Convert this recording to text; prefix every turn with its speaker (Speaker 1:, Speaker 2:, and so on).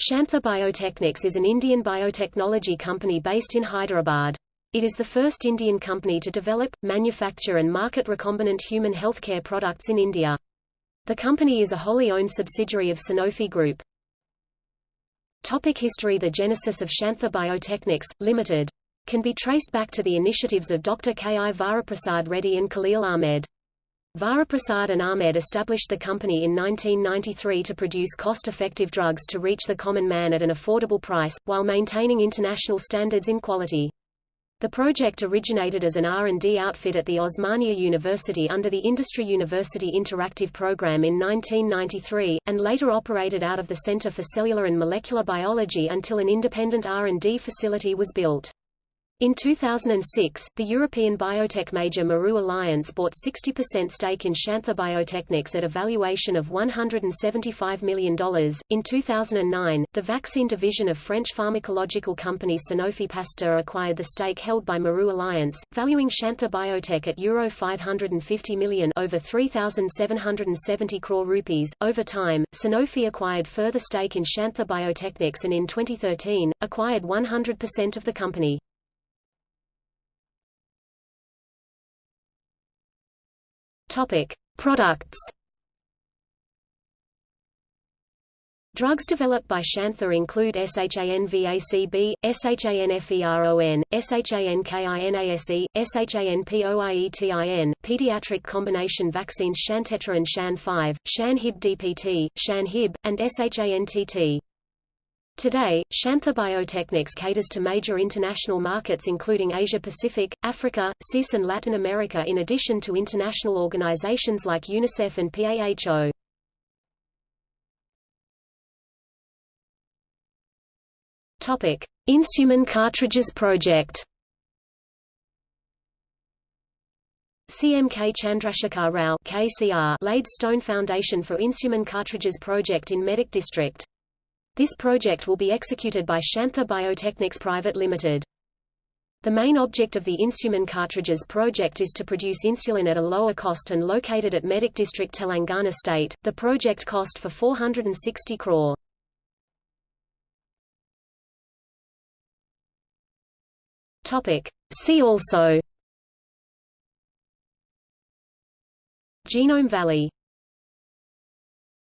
Speaker 1: Shantha Biotechnics is an Indian biotechnology company based in Hyderabad. It is the first Indian company to develop, manufacture and market recombinant human healthcare products in India. The company is a wholly owned subsidiary of Sanofi Group. Topic history The genesis of Shantha Biotechnics, Limited, can be traced back to the initiatives of Dr. K. I. Varaprasad Reddy and Khalil Ahmed. Varaprasad and Ahmed established the company in 1993 to produce cost-effective drugs to reach the common man at an affordable price, while maintaining international standards in quality. The project originated as an R&D outfit at the Osmania University under the Industry University Interactive Program in 1993, and later operated out of the Center for Cellular and Molecular Biology until an independent R&D facility was built. In 2006, the European biotech major Mérieux Alliance bought 60% stake in Shantha Biotechnics at a valuation of $175 million. In 2009, the vaccine division of French pharmacological company Sanofi Pasteur acquired the stake held by Mérieux Alliance, valuing Shantha Biotech at Euro 550 million over 3,770 crore rupees. Over time, Sanofi acquired further stake in Shantha Biotechnics and in 2013, acquired 100% of the company. Topic: Products. Drugs developed by Shantha include SHANVACB, SHANFERON, SHANKINASE, SHANPOIETIN, pediatric combination vaccines Shantetra and Shan5, Shan-Hib DPT, Shan-Hib, and SHANTT. Today, Shantha Biotechnics caters to major international markets including Asia-Pacific, Africa, CIS and Latin America in addition to international organizations like UNICEF and PAHO. Topic: Insuman Cartridges Project. CMK Chandrasekhar Rao KCR laid stone foundation for Insuman Cartridges project in Medak district. This project will be executed by Shantha Biotechnics Private Limited. The main object of the Insuman cartridges project is to produce insulin at a lower cost and located at Medak district Telangana state. The project cost for 460 crore. Topic: See also Genome Valley